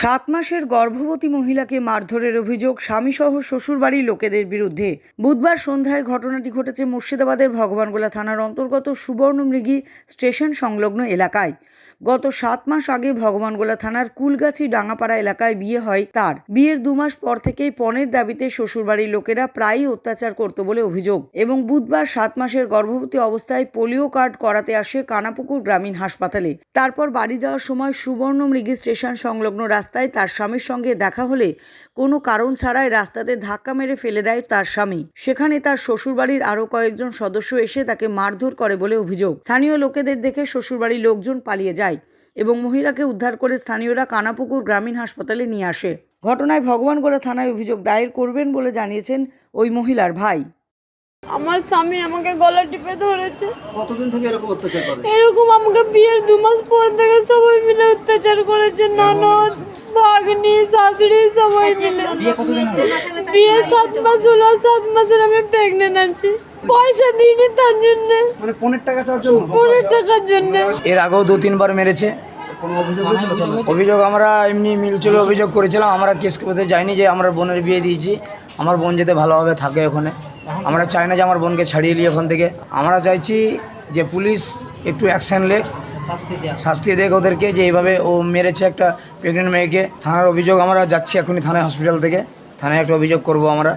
সাত মাসের গর্ভবতী মহিলাকে মারধরের অভিযোগ স্বামীসহ শ্বশুরবাড়ির লোকেদের বিরুদ্ধে। বুধবার সন্ধ্যায় ঘটনাটি ঘটেছে মুর্শিদাবাদের ভগবানগোলা থানার অন্তর্গত সুবর্ণমৃগী স্টেশন সংলগ্ন এলাকায়। গত সাত মাস আগে ভগবানগোলা থানার কুলগাছি ডাঙ্গাপাড়া এলাকায় বিয়ে হয় তার। বিয়ের দু মাস পর থেকেই পণের দাবিতে শ্বশুরবাড়ির লোকেরা প্রায়ই অত্যাচার করত বলে অভিযোগ। এবং বুধবার সাত মাসের গর্ভবতী অবস্থায় পোলিও কার্ড করাতে আসে কানাপুকুর গ্রামীণ হাসপাতালে। তারপর বাড়ি যাওয়ার সময় সুবর্ণ মৃগী স্টেশন সংলগ্ন রাস্তায় তার স্বামীর সঙ্গে দেখা হলে কোনো কারণ ছাড়াই রাস্তাতে ধাক্কা মেরে ফেলে দেয় তার স্বামী। সেখানে তার শ্বশুরবাড়ির আরও কয়েকজন সদস্য এসে তাকে মারধর করে বলে অভিযোগ। স্থানীয় লোকেদের দেখে শ্বশুরবাড়ির লোকজন পালিয়ে যায় এবং মহিলাকে উদ্ধার করে স্থানীয়রা কানাপুকুর গ্রামীণ হাসপাতালে নিয়ে আসে। ঘটনায় ভগবানগোলা থানায় অভিযোগ দায়ের করবেন বলে জানিয়েছেন ওই মহিলার ভাই। আমার স্বামী আমাকে গলা টিপে ধরেছে। কতদিন থেকে এরকম অত্যাচার করে? এরকম আমাকে বিয়ের দু মাস পর থেকে সবাই মিলে অত্যাচার করেছে ননদ ভাগ্নি শাশুড়ি সবাই মিলে। বিয়ের সাত মাস হলো সাত মাসের আমি প্রেগনেন্ট আছি। পয়সা দিইনি তার জন্য। মানে পনেরো টাকা চাওয়ার জন্য? পরের টাকার জন্য। এর আগেও দু তিনবার মেরেছে? অভিযোগ আমরা এমনি মিলচুলে অভিযোগ করেছিলাম আমরা কেস করতে যাইনি যে আমরা বোনের বিয়ে দিয়েছি। আমার বোন যাতে ভালোভাবে থাকে ওখানে। আমরা চাই না যে আমার বোনকে ছাড়িয়ে নিই ওখান থেকে। আমরা চাইছি যে পুলিশ একটু অ্যাকশান লেখ শাস্তি দেখ ওদেরকে যে এইভাবে ও মেরেছে একটা প্রেগনেন্ট মেয়েকে। থানার অভিযোগ আমরা যাচ্ছি এখনই থানায় হসপিটাল থেকে। থানায় একটা অভিযোগ করব আমরা।